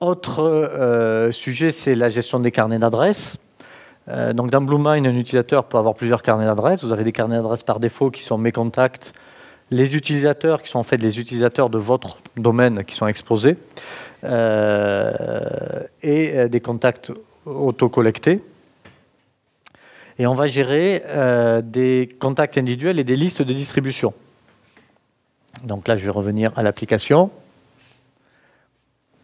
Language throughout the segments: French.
Autre euh, sujet, c'est la gestion des carnets d'adresses. Euh, donc dans BlueMind, un utilisateur peut avoir plusieurs carnets d'adresses. Vous avez des carnets d'adresses par défaut qui sont mes contacts, les utilisateurs qui sont en fait les utilisateurs de votre domaine qui sont exposés, euh, et des contacts auto-collectés. Et on va gérer des contacts individuels et des listes de distribution. Donc là, je vais revenir à l'application.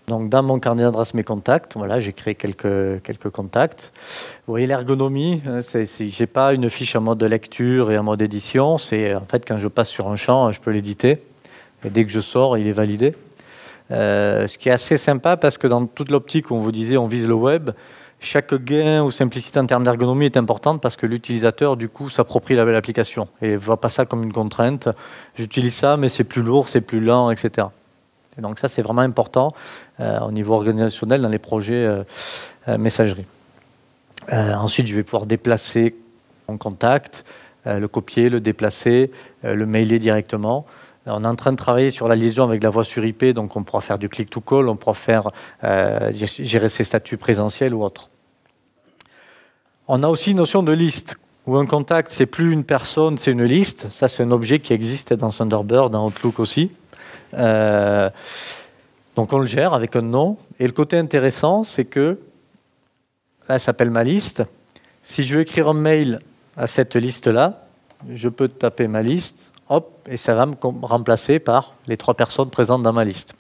Donc dans mon carnet d'adresse mes contacts, voilà, j'ai créé quelques, quelques contacts. Vous voyez l'ergonomie, hein, je n'ai pas une fiche en mode lecture et en mode édition. C'est en fait quand je passe sur un champ, je peux l'éditer. Et dès que je sors, il est validé. Euh, ce qui est assez sympa parce que dans toute l'optique où on vous disait on vise le web, chaque gain ou simplicité en termes d'ergonomie est importante parce que l'utilisateur du coup s'approprie la belle application et ne voit pas ça comme une contrainte. J'utilise ça mais c'est plus lourd, c'est plus lent, etc. Donc ça c'est vraiment important. Euh, au niveau organisationnel dans les projets euh, euh, messagerie. ensuite, je vais pouvoir déplacer mon contact, le copier, le déplacer, le mailer directement. On est en train de travailler sur la liaison avec la voix sur IP, donc on pourra faire du click-to-call, on pourra faire gérer ses statuts présentiels ou autres. On a aussi une notion de liste, où un contact, c'est plus une personne, c'est une liste. Ça, c'est un objet qui existe dans Thunderbird, dans Outlook aussi. Donc on le gère avec un nom. Et le côté intéressant, c'est que, là, ça s'appelle ma liste. Si je veux écrire un mail à cette liste-là, je peux taper ma liste, hop, et ça va me remplacer par les trois personnes présentes dans ma liste.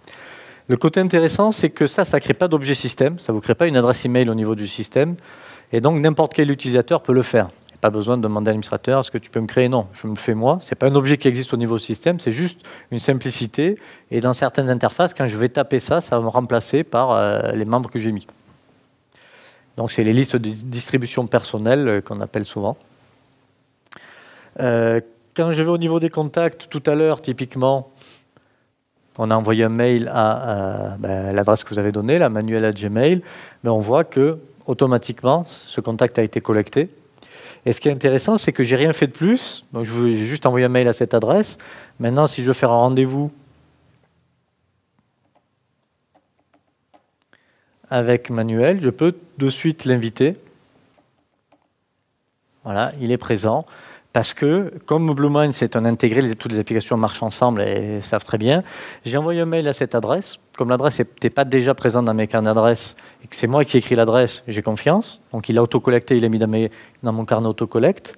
Le côté intéressant, c'est que ça, ça ne crée pas d'objet système, ça ne vous crée pas une adresse email au niveau du système, et donc n'importe quel utilisateur peut le faire pas besoin de demander à l'administrateur est-ce que tu peux me créer? Non, je me fais moi. C'est pas un objet qui existe au niveau système, c'est juste une simplicité. Et dans certaines interfaces, quand je vais taper ça, ça va me remplacer par euh, les membres que j'ai mis. Donc c'est les listes de distribution personnelle euh, qu'on appelle souvent. Euh, quand je vais au niveau des contacts, tout à l'heure, typiquement, on a envoyé un mail à, ben, l'adresse que vous avez donnée, la manuelle à Gmail, mais on voit que automatiquement, ce contact a été collecté. Et ce qui est intéressant, c'est que j'ai rien fait de plus. Donc, j'ai juste envoyé un mail à cette adresse. Maintenant, si je veux faire un rendez-vous avec Manuel, je peux de suite l'inviter. Voilà, il est présent parce que comme BlueMind c'est un intégré, toutes les applications marchent ensemble et savent très bien, j'ai envoyé un mail à cette adresse. Comme l'adresse n'était pas déjà présente dans mes carnets d'adresse et que c'est moi qui ai écrit l'adresse, j'ai confiance. Donc il a autocollecté, il l'a mis dans, dans mon carnet autocollect.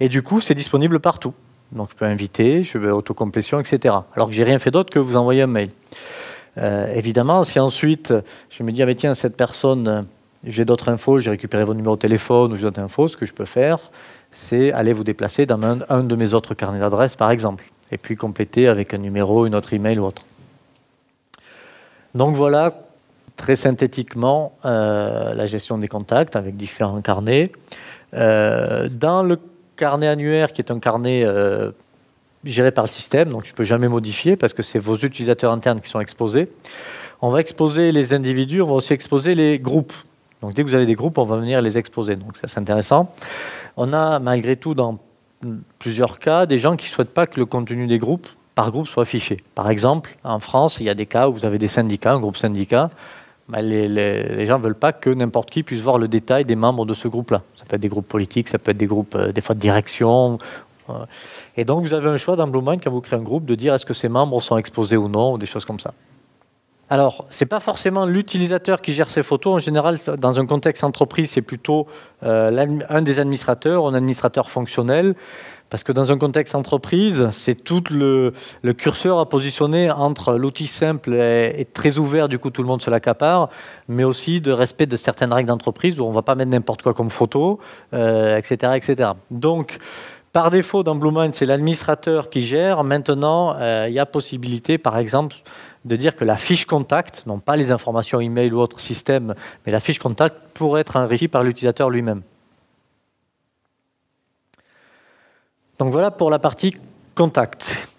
Et du coup, c'est disponible partout. Donc je peux inviter, je veux autocomplétion, etc. Alors que j'ai rien fait d'autre que vous envoyer un mail. Euh, évidemment, si ensuite je me dis, ah, mais tiens, cette personne, j'ai d'autres infos, j'ai récupéré vos numéros de téléphone ou j'ai d'autres infos, ce que je peux faire, c'est aller vous déplacer dans un, de mes autres carnets d'adresses, par exemple, et puis compléter avec un numéro, une autre email ou autre. Donc voilà, très synthétiquement, euh, la gestion des contacts avec différents carnets. Euh, dans le carnet annuaire, qui est un carnet euh, géré par le système, donc je ne peux jamais modifier parce que c'est vos utilisateurs internes qui sont exposés. On va exposer les individus, on va aussi exposer les groupes. Donc dès que vous avez des groupes, on va venir les exposer. Donc ça c'est intéressant. On a malgré tout dans plusieurs cas des gens qui ne souhaitent pas que le contenu des groupes par groupe soit affiché. Par exemple, en France, il y a des cas où vous avez des syndicats, un groupe syndicat, les, gens ne veulent pas que n'importe qui puisse voir le détail des membres de ce groupe-là. Ça peut être des groupes politiques, ça peut être des groupes, euh, des fois de direction. Euh. et donc, vous avez un choix dans BlueMind, quand vous créez un groupe, de dire est-ce que ces membres sont exposés ou non, ou des choses comme ça. Alors, ce n'est pas forcément l'utilisateur qui gère ces photos. En général, dans un contexte entreprise, c'est plutôt euh, un des administrateurs, un administrateur fonctionnel. Parce que dans un contexte entreprise, c'est tout le, curseur à positionner entre l'outil simple et, très ouvert, du coup tout le monde se l'accapare, mais aussi de respect de certaines règles d'entreprise où on ne va pas mettre n'importe quoi comme photo, etc., euh, etc. Donc, par défaut, dans BlueMind, c'est l'administrateur qui gère. Maintenant, euh, il y a possibilité, par exemple, de dire que la fiche contact, non pas les informations email ou autre système, mais la fiche contact pourrait être enrichie par l'utilisateur lui-même. Donc voilà pour la partie contact.